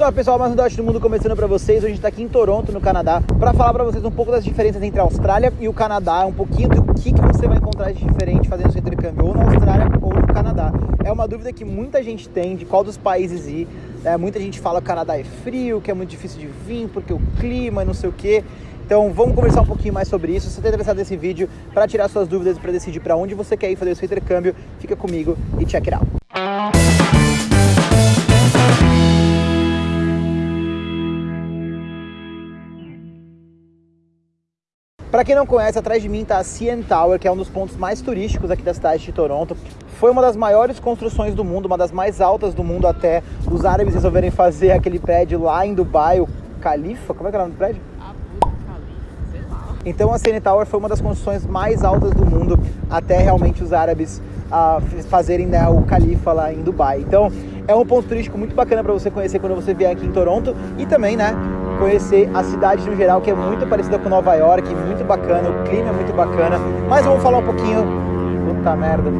Salve pessoal, mais um Dot do Mundo começando para vocês. Hoje a gente tá aqui em Toronto, no Canadá, para falar para vocês um pouco das diferenças entre a Austrália e o Canadá, um pouquinho do que, que você vai encontrar de diferente fazendo seu intercâmbio ou na Austrália ou no Canadá. É uma dúvida que muita gente tem de qual dos países ir. É, muita gente fala que o Canadá é frio, que é muito difícil de vir porque o clima e não sei o que. Então vamos conversar um pouquinho mais sobre isso. Se você está interessado nesse vídeo para tirar suas dúvidas e para decidir para onde você quer ir fazer o seu intercâmbio, fica comigo e check it out. Para quem não conhece, atrás de mim está a CN Tower, que é um dos pontos mais turísticos aqui da cidade de Toronto. Foi uma das maiores construções do mundo, uma das mais altas do mundo até os árabes resolverem fazer aquele prédio lá em Dubai, o Khalifa, como é que é o nome do prédio? Então a CN Tower foi uma das construções mais altas do mundo até realmente os árabes uh, fazerem né, o Califa lá em Dubai. Então é um ponto turístico muito bacana para você conhecer quando você vier aqui em Toronto e também, né, conhecer a cidade no geral, que é muito parecida com Nova York, muito bacana, o clima é muito bacana. Mas vamos falar um pouquinho. Puta merda.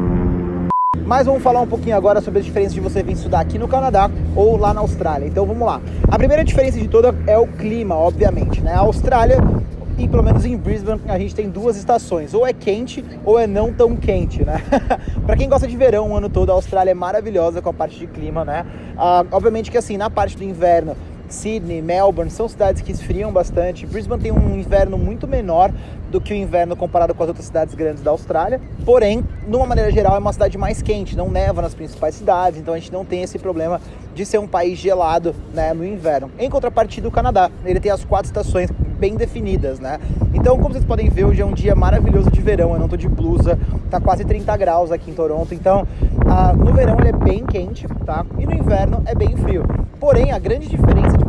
Mas vamos falar um pouquinho agora sobre as diferenças de você vir estudar aqui no Canadá ou lá na Austrália. Então vamos lá. A primeira diferença de toda é o clima, obviamente, né? A Austrália e pelo menos em Brisbane a gente tem duas estações, ou é quente ou é não tão quente, né? para quem gosta de verão o ano todo, a Austrália é maravilhosa com a parte de clima, né? Uh, obviamente que assim, na parte do inverno Sydney, Melbourne, são cidades que esfriam bastante. Brisbane tem um inverno muito menor do que o inverno comparado com as outras cidades grandes da Austrália. Porém, de uma maneira geral, é uma cidade mais quente, não neva nas principais cidades, então a gente não tem esse problema de ser um país gelado né, no inverno. Em contrapartida, o Canadá, ele tem as quatro estações bem definidas, né? Então, como vocês podem ver, hoje é um dia maravilhoso de verão, eu não tô de blusa, tá quase 30 graus aqui em Toronto, então ah, no verão ele é bem quente, tá? E no inverno é bem frio. Porém, a grande diferença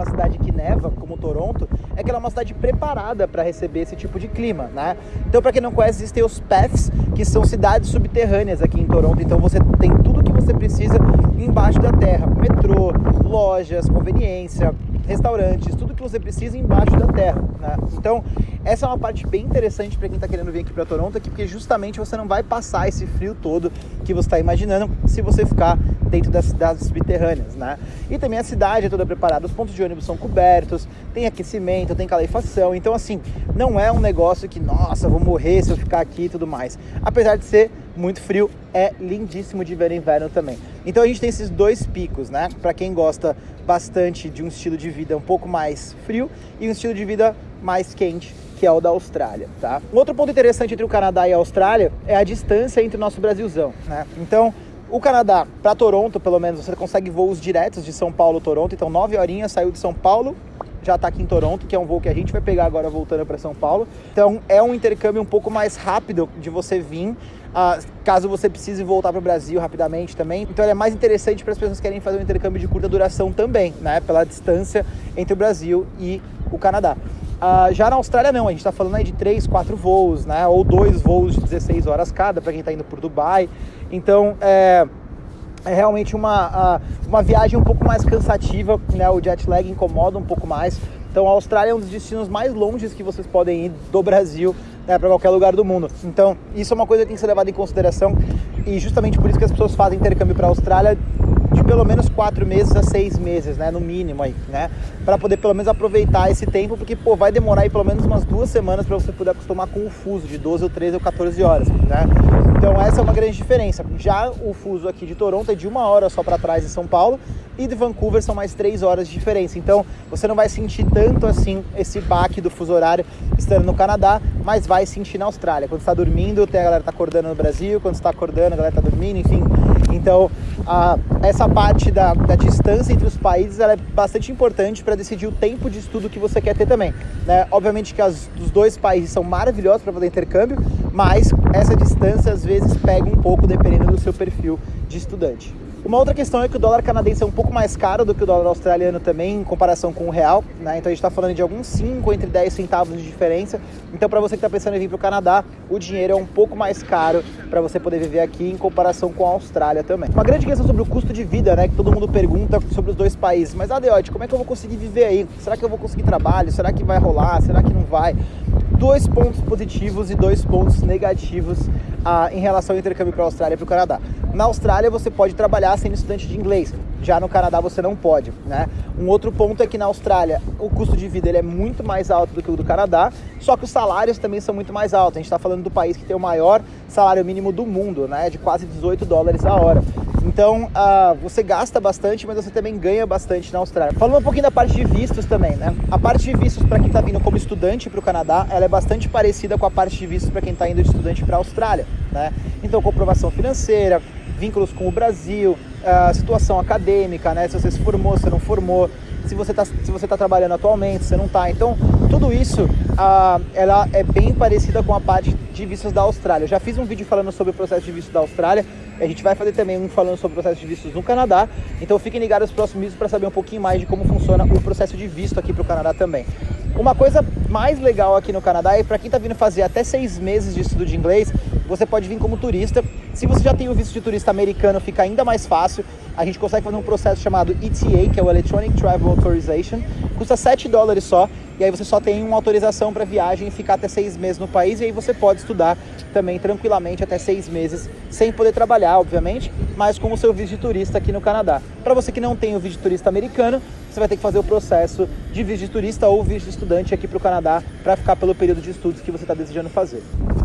uma cidade que neva, como Toronto, é que ela é uma cidade preparada para receber esse tipo de clima, né? Então, para quem não conhece, existem os PATHs, que são cidades subterrâneas aqui em Toronto, então você tem tudo que você precisa embaixo da terra, metrô, lojas, conveniência, restaurantes, tudo que você precisa embaixo da terra, né? Então, essa é uma parte bem interessante para quem está querendo vir aqui para Toronto, aqui, porque justamente você não vai passar esse frio todo que você está imaginando se você ficar dentro das cidades subterrâneas, né? E também a cidade é toda preparada, os pontos de ônibus são cobertos, tem aquecimento, tem calefação, então assim, não é um negócio que, nossa, vou morrer se eu ficar aqui e tudo mais. Apesar de ser muito frio, é lindíssimo de ver no inverno também. Então a gente tem esses dois picos, né? Para quem gosta bastante de um estilo de vida um pouco mais frio e um estilo de vida mais quente, que é o da Austrália, tá? Um outro ponto interessante entre o Canadá e a Austrália é a distância entre o nosso Brasilzão, né? Então, o Canadá, para Toronto, pelo menos, você consegue voos diretos de São Paulo Toronto. Então, nove horinhas, saiu de São Paulo, já está aqui em Toronto, que é um voo que a gente vai pegar agora voltando para São Paulo. Então, é um intercâmbio um pouco mais rápido de você vir Uh, caso você precise voltar para o Brasil rapidamente também. Então ele é mais interessante para as pessoas que querem fazer um intercâmbio de curta duração também, né? Pela distância entre o Brasil e o Canadá. Uh, já na Austrália não, a gente está falando aí de 3, 4 voos, né? Ou dois voos de 16 horas cada para quem está indo por Dubai. Então é, é realmente uma, uh, uma viagem um pouco mais cansativa, né? O jet lag incomoda um pouco mais. Então a Austrália é um dos destinos mais longes que vocês podem ir do Brasil né, para qualquer lugar do mundo. Então, isso é uma coisa que tem que ser levada em consideração e justamente por isso que as pessoas fazem intercâmbio para a Austrália pelo menos quatro meses a seis meses, né, no mínimo aí, né, para poder pelo menos aproveitar esse tempo, porque pô, vai demorar aí pelo menos umas duas semanas para você poder acostumar com o fuso de 12 ou 13 ou 14 horas, né. Então essa é uma grande diferença. Já o fuso aqui de Toronto é de uma hora só para trás de São Paulo e de Vancouver são mais três horas de diferença. Então você não vai sentir tanto assim esse baque do fuso horário estando no Canadá, mas vai sentir na Austrália. Quando está dormindo, a galera tá acordando no Brasil, quando está acordando, a galera tá dormindo, enfim. Então, a, essa parte da, da, distância entre os países é bastante importante para decidir o tempo de estudo que você quer ter também. Né? Obviamente que as, os dois países são maravilhosos para fazer intercâmbio, mas essa distância às vezes pega um pouco dependendo do seu perfil de estudante. Uma outra questão é que o dólar canadense é um pouco mais caro do que o dólar australiano também, em comparação com o real, né? Então a gente está falando de alguns 5 entre 10 centavos de diferença. Então, para você que está pensando em vir para o Canadá, o dinheiro é um pouco mais caro para você poder viver aqui em comparação com a Austrália também. Uma grande questão sobre o custo de vida, né? Que todo mundo pergunta sobre os dois países. Mas, Adeote, como é que eu vou conseguir viver aí? Será que eu vou conseguir trabalho? Será que vai rolar? Será que não vai? Dois pontos positivos e dois pontos negativos ah, em relação ao intercâmbio para a Austrália e para o Canadá. Na Austrália você pode trabalhar sendo estudante de inglês. Já no Canadá você não pode, né? Um outro ponto é que na Austrália o custo de vida ele é muito mais alto do que o do Canadá, só que os salários também são muito mais altos. A gente está falando do país que tem o maior salário mínimo do mundo, né? De quase 18 dólares a hora. Então, uh, você gasta bastante, mas você também ganha bastante na Austrália. Falando um pouquinho da parte de vistos também, né? A parte de vistos para quem está vindo como estudante para o Canadá, ela é bastante parecida com a parte de vistos para quem está indo de estudante para a Austrália, né? Então, comprovação financeira, vínculos com o Brasil, uh, situação acadêmica, né? Se você se formou, se não formou, se você está se você tá trabalhando atualmente, se não está. Então, tudo isso, ela é bem parecida com a parte de vistos da Austrália. Eu já fiz um vídeo falando sobre o processo de visto da Austrália. A gente vai fazer também um falando sobre o processo de vistos no Canadá. Então fiquem ligados nos próximos vídeos para saber um pouquinho mais de como funciona o processo de visto aqui para o Canadá também. Uma coisa mais legal aqui no Canadá é para quem está vindo fazer até seis meses de estudo de inglês, você pode vir como turista. Se você já tem o visto de turista americano, fica ainda mais fácil. A gente consegue fazer um processo chamado ETA, que é o Electronic Travel Authorization. Custa 7 dólares só, e aí você só tem uma autorização para viagem e ficar até seis meses no país, e aí você pode estudar também tranquilamente até seis meses, sem poder trabalhar, obviamente, mas com o seu visto de turista aqui no Canadá. Para você que não tem o visto de turista americano, você vai ter que fazer o processo de visto de turista ou visto de estudante aqui para o Canadá para ficar pelo período de estudos que você está desejando fazer.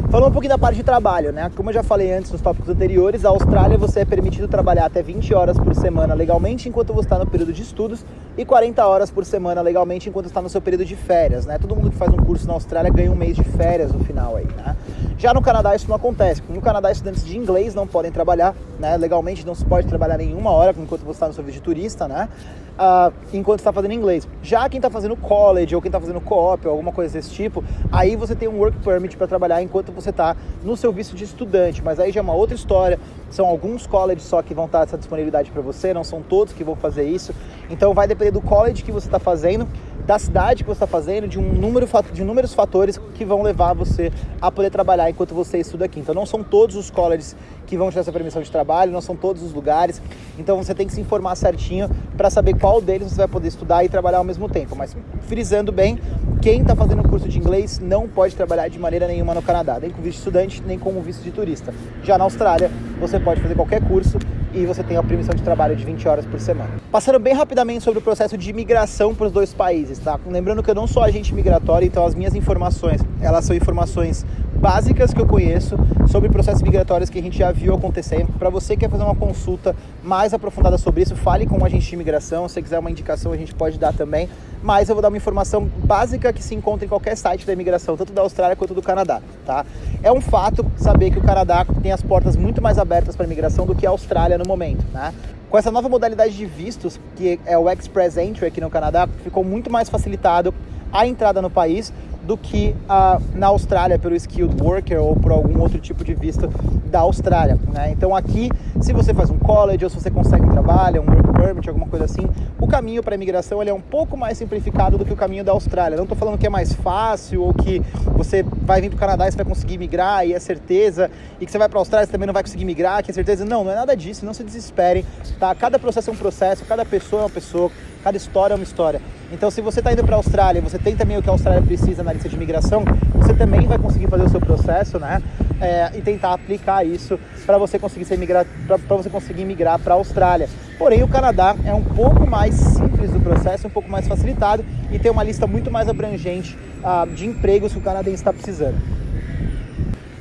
Falando um pouquinho da parte de trabalho, né? Como eu já falei antes nos tópicos anteriores, a Austrália você é permitido trabalhar até 20 horas por semana legalmente enquanto você está no período de estudos e 40 horas por semana legalmente enquanto está no seu período de férias, né? Todo mundo que faz um curso na Austrália ganha um mês de férias no final aí, né? Já no Canadá isso não acontece. No Canadá estudantes de inglês não podem trabalhar, né? Legalmente não se pode trabalhar nenhuma hora enquanto você está no seu visto de turista, né? Uh, enquanto está fazendo inglês. Já quem está fazendo college ou quem está fazendo co-op ou alguma coisa desse tipo, aí você tem um work permit para trabalhar enquanto você está no seu visto de estudante. Mas aí já é uma outra história. São alguns colleges só que vão estar essa disponibilidade para você, não são todos que vão fazer isso. Então vai depender do college que você está fazendo da cidade que você está fazendo, de um número de inúmeros fatores que vão levar você a poder trabalhar enquanto você estuda aqui. Então não são todos os colleges que vão te dar essa permissão de trabalho, não são todos os lugares. Então você tem que se informar certinho para saber qual deles você vai poder estudar e trabalhar ao mesmo tempo. Mas frisando bem, quem está fazendo curso de inglês não pode trabalhar de maneira nenhuma no Canadá, nem com visto de estudante, nem com visto de turista. Já na Austrália, você pode fazer qualquer curso e você tem a permissão de trabalho de 20 horas por semana. Passando bem rapidamente sobre o processo de imigração para os dois países, tá? Lembrando que eu não sou agente migratório, então as minhas informações, elas são informações básicas que eu conheço sobre processos migratórios que a gente já viu acontecer. Para você que quer fazer uma consulta mais aprofundada sobre isso, fale com um agente de imigração. Se quiser uma indicação, a gente pode dar também. Mas eu vou dar uma informação básica que se encontra em qualquer site da imigração, tanto da Austrália quanto do Canadá, tá? É um fato saber que o Canadá tem as portas muito mais abertas para imigração do que a Austrália no momento, né? Com essa nova modalidade de vistos, que é o Express Entry aqui no Canadá, ficou muito mais facilitado a entrada no país do que uh, na Austrália pelo skilled worker ou por algum outro tipo de visto da Austrália. Né? Então aqui, se você faz um college ou se você consegue um trabalho, um work permit, alguma coisa assim, o caminho para a imigração ele é um pouco mais simplificado do que o caminho da Austrália. Não estou falando que é mais fácil ou que você vai vir para o Canadá e você vai conseguir migrar e é certeza, e que você vai para a Austrália e também não vai conseguir migrar, que é certeza. Não, não é nada disso, não se desesperem. Tá? Cada processo é um processo, cada pessoa é uma pessoa, cada história é uma história. Então, se você está indo para a Austrália, você tem também o que a Austrália precisa na lista de imigração, você também vai conseguir fazer o seu processo, né? É, e tentar aplicar isso para você conseguir ser migrar, para você conseguir migrar para a Austrália. Porém, o Canadá é um pouco mais simples do processo, um pouco mais facilitado e tem uma lista muito mais abrangente uh, de empregos que o canadense está precisando.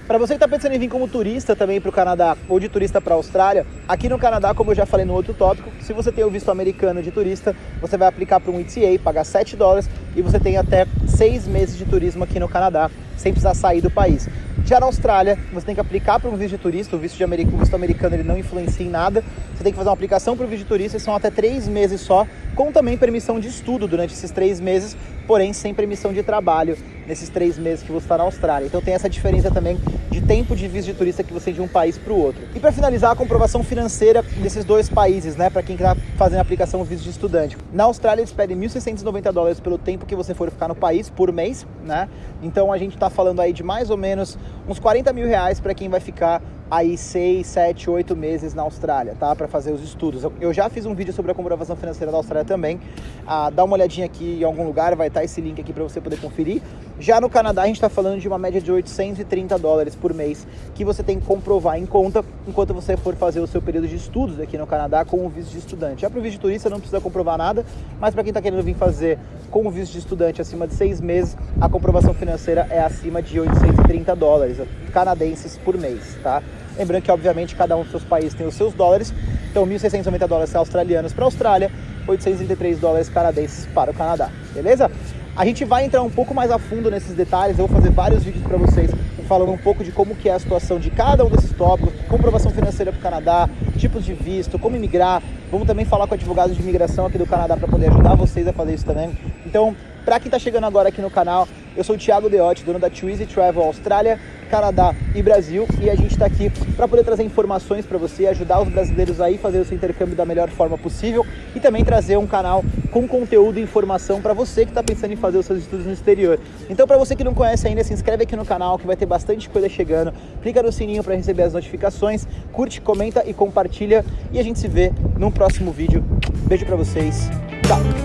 Para você que está pensando em vir como turista também para o Canadá ou de turista para a Austrália, aqui no Canadá, como eu já falei no outro tópico, se você tem o visto americano de turista, você vai aplicar para um ETA, pagar 7 dólares e você tem até 6 meses de turismo aqui no Canadá, sem precisar sair do país. Já na Austrália, você tem que aplicar para um visto de turista, o visto, de americano, o visto americano ele não influencia em nada, você tem que fazer uma aplicação para o visto de turista, são até 3 meses só, com também permissão de estudo durante esses 3 meses, porém sem permissão de trabalho nesses 3 meses que você está na Austrália. Então tem essa diferença também de tempo de visto de turista que você tem de um país para o outro. E para finalizar, a comprovação financeira desses dois países, né, para quem está fazendo a aplicação visto de estudante. Na Austrália eles pedem 1.690 dólares pelo tempo que você for ficar no país por mês, né? Então a gente está falando aí de mais ou menos uns 40 mil reais para quem vai ficar aí 6, 7, 8 meses na Austrália, tá? Para fazer os estudos. Eu já fiz um vídeo sobre a comprovação financeira da Austrália também. Ah, dá uma olhadinha aqui em algum lugar, vai estar esse link aqui para você poder conferir. Já no Canadá, a gente está falando de uma média de 830 dólares por mês que você tem que comprovar em conta enquanto você for fazer o seu período de estudos aqui no Canadá com o visto de estudante. Já para o visto de turista não precisa comprovar nada, mas para quem está querendo vir fazer com o visto de estudante acima de seis meses, a comprovação financeira é acima de 830 dólares canadenses por mês, tá? Lembrando que, obviamente, cada um dos seus países tem os seus dólares, então 1.690 dólares australianos para a Austrália, 833 dólares canadenses para o Canadá, beleza? A gente vai entrar um pouco mais a fundo nesses detalhes, eu vou fazer vários vídeos para vocês falando um pouco de como que é a situação de cada um desses tópicos, comprovação financeira para o Canadá, tipos de visto, como imigrar. Vamos também falar com advogados de imigração aqui do Canadá para poder ajudar vocês a fazer isso também. Então, para quem está chegando agora aqui no canal, eu sou o Thiago Deotti, dono da Twizy Travel Austrália, Canadá e Brasil, e a gente está aqui para poder trazer informações para você, ajudar os brasileiros aí fazer o seu intercâmbio da melhor forma possível e também trazer um canal com conteúdo e informação para você que está pensando em fazer os seus estudos no exterior. Então, para você que não conhece ainda, se inscreve aqui no canal que vai ter bastante coisa chegando. Clica no sininho para receber as notificações, curte, comenta e compartilha e a gente se vê no próximo vídeo. Beijo para vocês. Tchau.